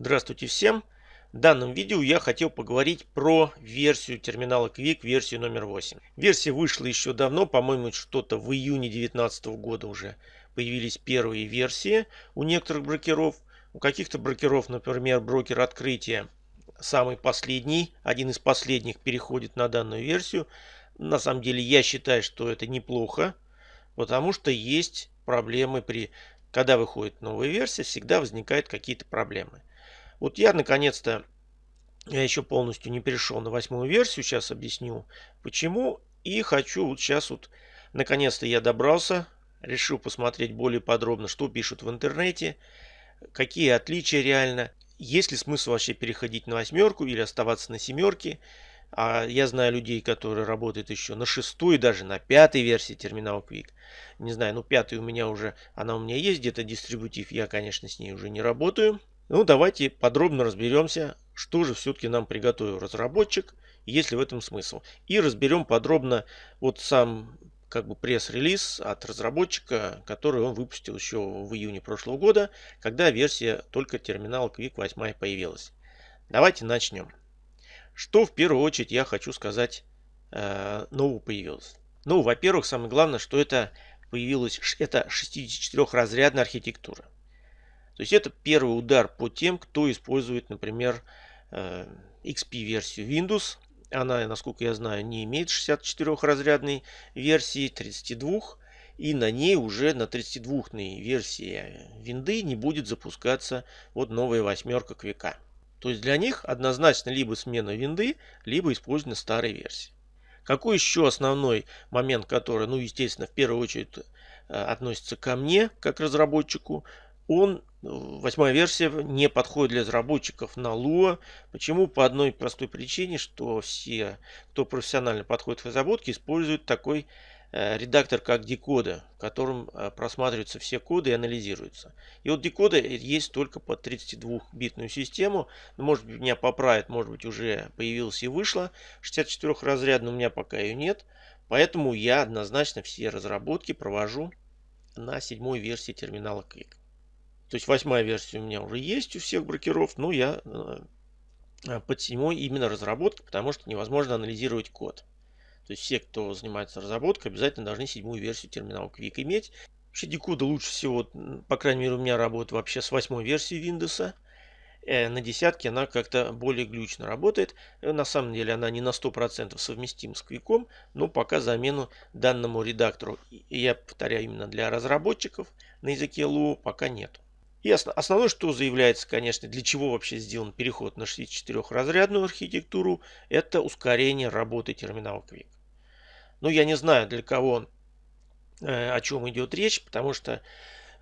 Здравствуйте всем! В данном видео я хотел поговорить про версию терминала Quick, версию номер 8. Версия вышла еще давно, по-моему, что-то в июне 2019 года уже появились первые версии у некоторых брокеров. У каких-то брокеров, например, брокер открытия, самый последний, один из последних переходит на данную версию. На самом деле я считаю, что это неплохо, потому что есть проблемы при когда выходит новая версия, всегда возникают какие-то проблемы. Вот я наконец-то, я еще полностью не перешел на восьмую версию, сейчас объясню почему. И хочу вот сейчас вот, наконец-то я добрался, решил посмотреть более подробно, что пишут в интернете, какие отличия реально, есть ли смысл вообще переходить на восьмерку или оставаться на семерке. А я знаю людей, которые работают еще на шестой, даже на пятой версии терминала Quick. Не знаю, ну пятая у меня уже, она у меня есть где-то дистрибутив, я, конечно, с ней уже не работаю. Ну, давайте подробно разберемся, что же все-таки нам приготовил разработчик, есть ли в этом смысл. И разберем подробно вот сам как бы пресс-релиз от разработчика, который он выпустил еще в июне прошлого года, когда версия только терминала Quick 8 появилась. Давайте начнем. Что в первую очередь я хочу сказать э, нового появилось. Ну, во-первых, самое главное, что это появилась это 64-разрядная архитектура. То есть это первый удар по тем, кто использует, например, э, XP-версию Windows. Она, насколько я знаю, не имеет 64-разрядной версии, 32. И на ней уже на 32-ной версии винды не будет запускаться вот новая восьмерка Квика. То есть для них однозначно либо смена винды, либо использование старой версии. Какой еще основной момент, который, ну, естественно, в первую очередь э, относится ко мне, как разработчику, он Восьмая версия не подходит для разработчиков на Lua. Почему? По одной простой причине, что все, кто профессионально подходит к разработке, используют такой э, редактор, как Decoder, в котором э, просматриваются все коды и анализируются. И вот Decoder есть только под 32-битную систему. Может быть, меня поправят, может быть, уже появилась и вышла. 64-разрядная у меня пока ее нет. Поэтому я однозначно все разработки провожу на седьмой версии терминала Quick. То есть восьмая версия у меня уже есть у всех брокеров, но я э, под седьмой именно разработки, потому что невозможно анализировать код. То есть все, кто занимается разработкой, обязательно должны седьмую версию терминала Quick иметь. Вообще декода лучше всего, по крайней мере у меня работает вообще с восьмой версии Windows. Э, на десятке она как-то более глючно работает. Э, на самом деле она не на 100% совместима с Quick, но пока замену данному редактору, я повторяю именно для разработчиков на языке Lua, пока нет. И основное, что заявляется, конечно, для чего вообще сделан переход на 64-разрядную архитектуру, это ускорение работы терминала Quick. Ну, я не знаю, для кого, э, о чем идет речь, потому что,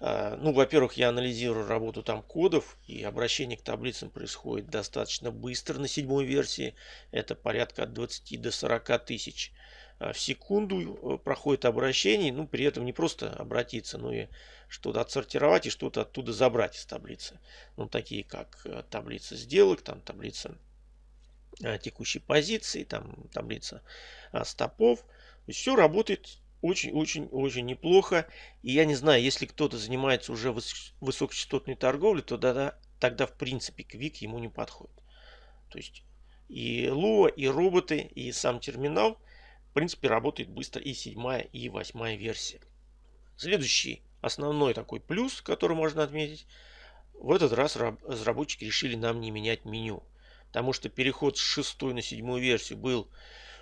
э, ну, во-первых, я анализирую работу там кодов, и обращение к таблицам происходит достаточно быстро на седьмой версии. Это порядка от 20 до 40 тысяч в секунду э, проходит обращение, ну при этом не просто обратиться, но и что-то отсортировать и что-то оттуда забрать из таблицы. Ну такие как э, таблица сделок, там таблица текущей позиции, там таблица стопов. То есть все работает очень-очень-очень неплохо. И я не знаю, если кто-то занимается уже высокочастотной торговлей, то тогда, тогда в принципе Квик ему не подходит. То есть и Луа, и роботы, и сам терминал принципе, работает быстро и седьмая, и восьмая версия. Следующий основной такой плюс, который можно отметить, в этот раз разработчики решили нам не менять меню. Потому что переход с шестой на седьмую версию был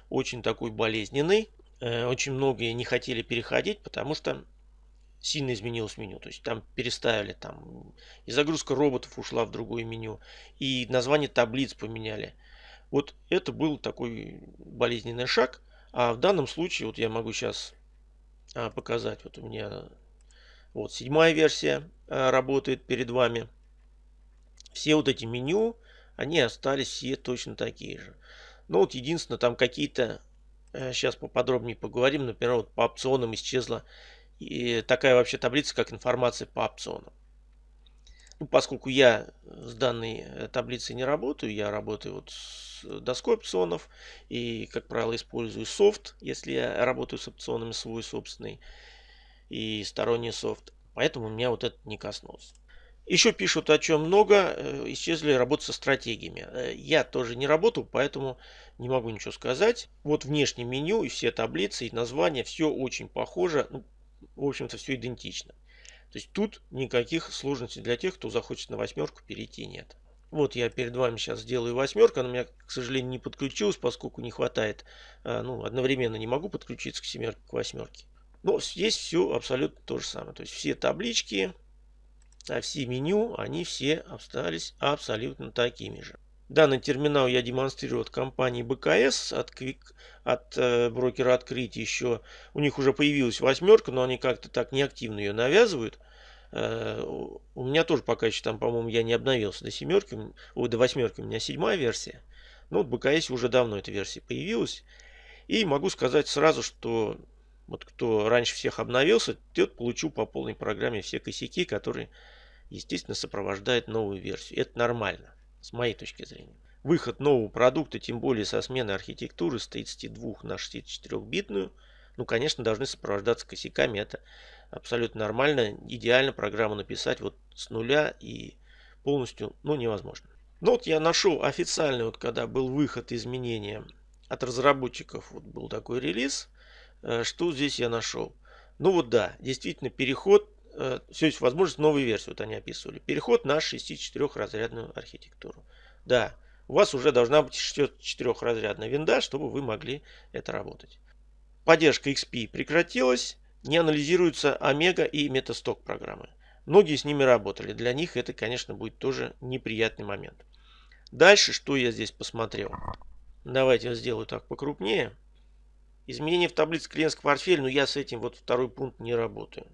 очень такой болезненный. Э, очень многие не хотели переходить, потому что сильно изменилось меню. То есть там переставили, там и загрузка роботов ушла в другое меню, и название таблиц поменяли. Вот это был такой болезненный шаг – а в данном случае, вот я могу сейчас а, показать, вот у меня вот седьмая версия а, работает перед вами. Все вот эти меню, они остались все точно такие же. Ну вот единственное, там какие-то, сейчас э, поподробнее поговорим, например, вот по опционам исчезла и такая вообще таблица, как информация по опционам. Ну, поскольку я с данной э, таблицей не работаю, я работаю вот с доской опционов и, как правило, использую софт, если я работаю с опционами свой собственный и сторонний софт. Поэтому меня вот это не коснулось. Еще пишут о чем много, э, исчезли работы со стратегиями. Э, я тоже не работал, поэтому не могу ничего сказать. Вот внешнее меню и все таблицы и названия, все очень похоже. Ну, в общем-то, все идентично. То есть тут никаких сложностей для тех, кто захочет на восьмерку перейти нет. Вот я перед вами сейчас сделаю восьмерку. Она у меня, к сожалению, не подключилась, поскольку не хватает. Э, ну, одновременно не могу подключиться к семерке, к восьмерке. Но здесь все абсолютно то же самое. То есть все таблички, а все меню, они все остались абсолютно такими же. Данный терминал я демонстрирую от компании БКС, от, Quick, от э, брокера открытия еще. У них уже появилась восьмерка, но они как-то так неактивно ее навязывают. Э, у меня тоже пока еще там, по-моему, я не обновился до семерки, о, до восьмерки у меня седьмая версия. Но вот в БКС уже давно эта версия появилась. И могу сказать сразу, что вот кто раньше всех обновился, тот получил по полной программе все косяки, которые, естественно, сопровождают новую версию. Это нормально, с моей точки зрения. Выход нового продукта, тем более со сменой архитектуры с 32 на 64-битную, ну, конечно, должны сопровождаться косяками. Это абсолютно нормально. Идеально программу написать вот с нуля и полностью, ну, невозможно. Ну, вот я нашел официальный, вот когда был выход изменения от разработчиков, вот был такой релиз – Э, что здесь я нашел? Ну вот да, действительно переход, э, все есть возможность новой версии, вот они описывали. Переход на 64-разрядную архитектуру. Да, у вас уже должна быть 64-разрядная винда, чтобы вы могли это работать. Поддержка XP прекратилась, не анализируются Омега и Метасток программы. Многие с ними работали, для них это, конечно, будет тоже неприятный момент. Дальше, что я здесь посмотрел. Давайте я сделаю так покрупнее. Изменения в таблице клиентского портфеля, но я с этим вот второй пункт не работаю.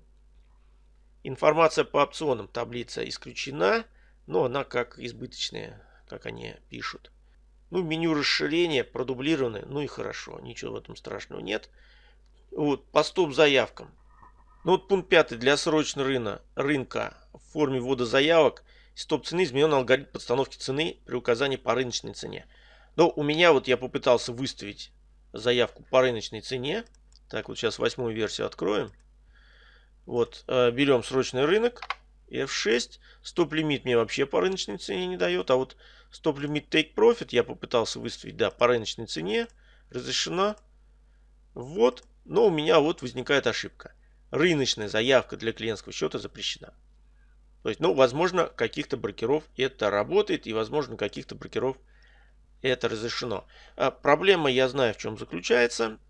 Информация по опционам таблица исключена, но она как избыточная, как они пишут. Ну, меню расширения продублированы, ну и хорошо, ничего в этом страшного нет. Вот, по стоп-заявкам. Ну вот пункт пятый Для срочного рынка, рынка в форме ввода заявок стоп-цены изменен алгоритм подстановки цены при указании по рыночной цене. Но у меня вот я попытался выставить заявку по рыночной цене. Так, вот сейчас восьмую версию откроем. Вот, э, берем срочный рынок, F6. Стоп-лимит мне вообще по рыночной цене не дает. А вот стоп-лимит take profit я попытался выставить, да, по рыночной цене. Разрешена. Вот. Но у меня вот возникает ошибка. Рыночная заявка для клиентского счета запрещена. То есть, ну, возможно, каких-то брокеров это работает, и, возможно, каких-то брокеров это разрешено. А проблема, я знаю, в чем заключается.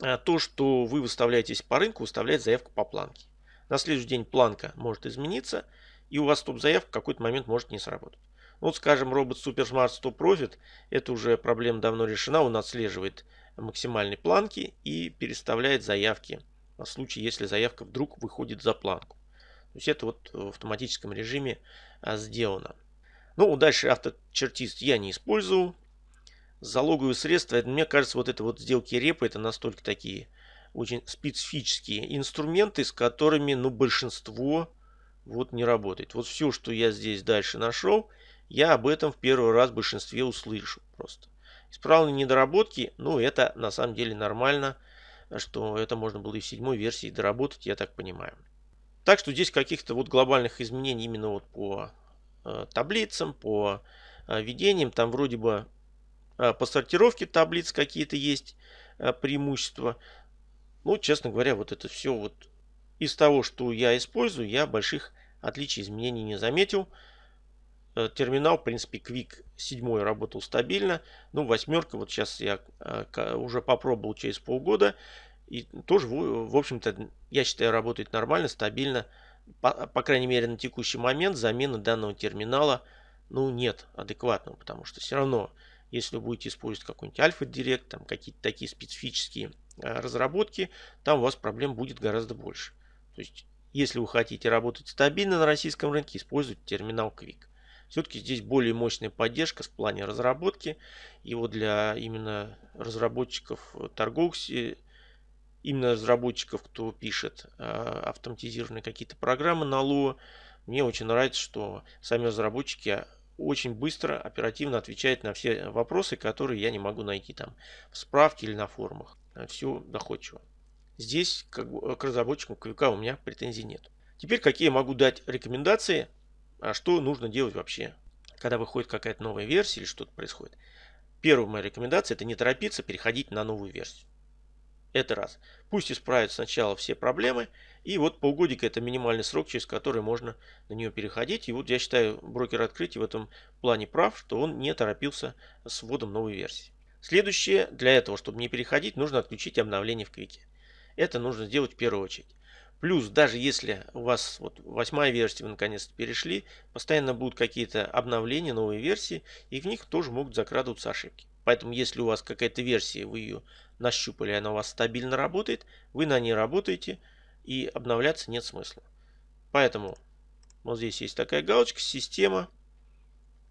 А, то, что вы выставляетесь по рынку, выставляет заявку по планке. На следующий день планка может измениться, и у вас стоп-заявка в какой-то момент может не сработать. Вот, скажем, робот SuperSmart Stop Profit, это уже проблема давно решена, он отслеживает максимальные планки и переставляет заявки в случае, если заявка вдруг выходит за планку. То есть это вот в автоматическом режиме а, сделано. Ну, дальше авточертист я не использую. Залоговые средства, мне кажется, вот это вот сделки репы, это настолько такие очень специфические инструменты, с которыми, ну, большинство вот не работает. Вот все, что я здесь дальше нашел, я об этом в первый раз в большинстве услышу просто. Исправленные недоработки, ну, это на самом деле нормально, что это можно было и в седьмой версии доработать, я так понимаю. Так что здесь каких-то вот глобальных изменений именно вот по Э, таблицам, по э, введениям. Там вроде бы по сортировке таблиц какие-то есть преимущества. Ну, честно говоря, вот это все вот из того, что я использую, я больших отличий изменений не заметил. Терминал, в принципе, Quick 7 работал стабильно. Ну, восьмерка, вот сейчас я уже попробовал через полгода. И тоже, в общем-то, я считаю, работает нормально, стабильно по, по крайней мере на текущий момент замены данного терминала ну нет адекватного, потому что все равно, если вы будете использовать какой-нибудь Альфа Директ, там какие-то такие специфические а, разработки, там у вас проблем будет гораздо больше. То есть, если вы хотите работать стабильно на российском рынке, используйте терминал Quick. Все-таки здесь более мощная поддержка в плане разработки. И вот для именно разработчиков торговых именно разработчиков, кто пишет э, автоматизированные какие-то программы на Lua. Мне очень нравится, что сами разработчики очень быстро, оперативно отвечают на все вопросы, которые я не могу найти там в справке или на форумах. Все доходчиво. Здесь как бы, к разработчикам Квика у меня претензий нет. Теперь какие я могу дать рекомендации а что нужно делать вообще, когда выходит какая-то новая версия или что-то происходит. Первая моя рекомендация – это не торопиться переходить на новую версию. Это раз. Пусть исправят сначала все проблемы, и вот полгодика это минимальный срок, через который можно на нее переходить. И вот я считаю, брокер открытий в этом плане прав, что он не торопился с вводом новой версии. Следующее, для этого, чтобы не переходить, нужно отключить обновление в Квике. Это нужно сделать в первую очередь. Плюс, даже если у вас вот восьмая версия, вы наконец-то перешли, постоянно будут какие-то обновления, новые версии, и в них тоже могут закрадываться ошибки. Поэтому, если у вас какая-то версия, вы ее нащупали, она у вас стабильно работает, вы на ней работаете, и обновляться нет смысла. Поэтому вот здесь есть такая галочка «Система»,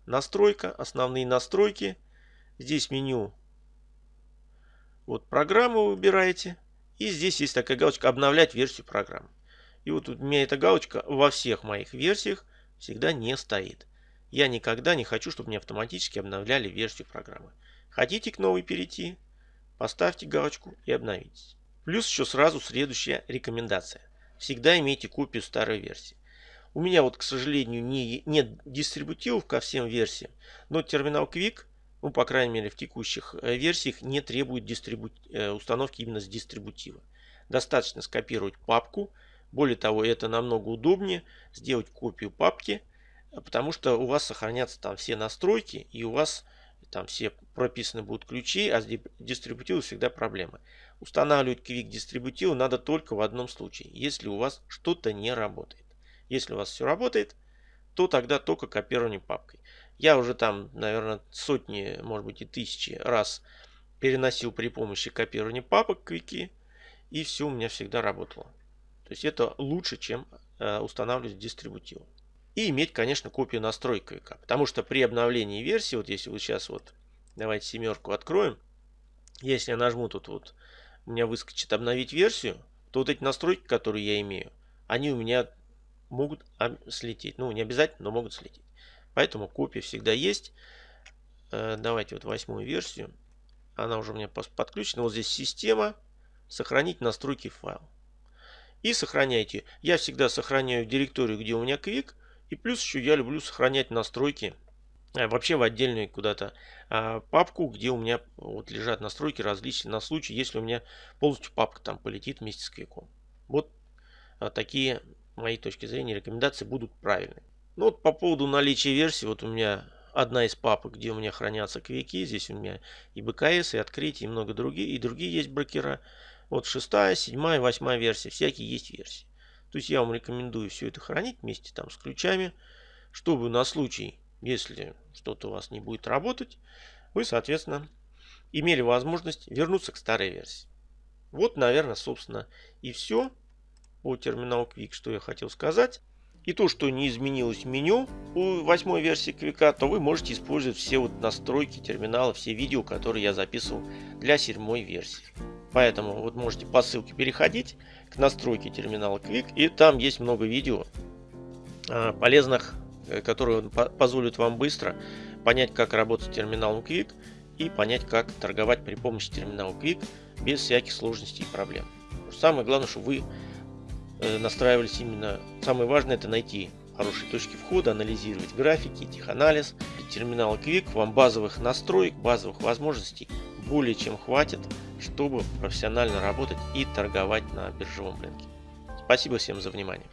«Настройка», «Основные настройки». Здесь меню вот программу выбираете. И здесь есть такая галочка «Обновлять версию программы». И вот у меня эта галочка во всех моих версиях всегда не стоит. Я никогда не хочу, чтобы мне автоматически обновляли версию программы. Хотите к новой перейти? Поставьте галочку и обновитесь. Плюс еще сразу следующая рекомендация. Всегда имейте копию старой версии. У меня вот, к сожалению, не, нет дистрибутивов ко всем версиям, но терминал Quick, ну, по крайней мере, в текущих э, версиях, не требует дистрибу... Э, установки именно с дистрибутива. Достаточно скопировать папку. Более того, это намного удобнее сделать копию папки, потому что у вас сохранятся там все настройки, и у вас там все прописаны будут ключи, а с дистрибутивом всегда проблемы. Устанавливать Quick дистрибутив надо только в одном случае, если у вас что-то не работает. Если у вас все работает, то тогда только копирование папкой. Я уже там, наверное, сотни, может быть и тысячи раз переносил при помощи копирования папок Quick, и все у меня всегда работало. То есть это лучше, чем э, устанавливать дистрибутив. И иметь, конечно, копию настройки КВК. Потому что при обновлении версии, вот если вы сейчас вот, давайте семерку откроем, если я нажму тут вот, у меня выскочит обновить версию, то вот эти настройки, которые я имею, они у меня могут слететь. Ну, не обязательно, но могут слететь. Поэтому копия всегда есть. Э, давайте вот восьмую версию. Она уже у меня подключена. Вот здесь система. Сохранить настройки файл. И сохраняйте. Я всегда сохраняю директорию, где у меня Quick. И плюс еще я люблю сохранять настройки э, вообще в отдельную куда-то а, папку, где у меня вот лежат настройки различные на случай, если у меня полностью папка там полетит вместе с квиком. Вот а, такие мои точки зрения рекомендации будут правильные. Ну вот по поводу наличия версии, вот у меня одна из папок, где у меня хранятся квики, здесь у меня и БКС, и открытие, и много других, и другие есть брокера. Вот шестая, седьмая, восьмая версия, всякие есть версии. То есть я вам рекомендую все это хранить вместе там с ключами, чтобы на случай, если что-то у вас не будет работать, вы, соответственно, имели возможность вернуться к старой версии. Вот, наверное, собственно, и все по терминалу Quick, что я хотел сказать. И то, что не изменилось меню у восьмой версии Quick, то вы можете использовать все вот настройки терминала, все видео, которые я записывал для седьмой версии. Поэтому вот можете по ссылке переходить к настройке терминала Quick. И там есть много видео а, полезных, э, которые позволят вам быстро понять, как работать терминалом Quick и понять, как торговать при помощи терминала Quick без всяких сложностей и проблем. Самое главное, что вы э, настраивались именно... Самое важное это найти хорошие точки входа, анализировать графики, теханализ. Терминал Quick вам базовых настроек, базовых возможностей более чем хватит, чтобы профессионально работать и торговать на биржевом рынке. Спасибо всем за внимание.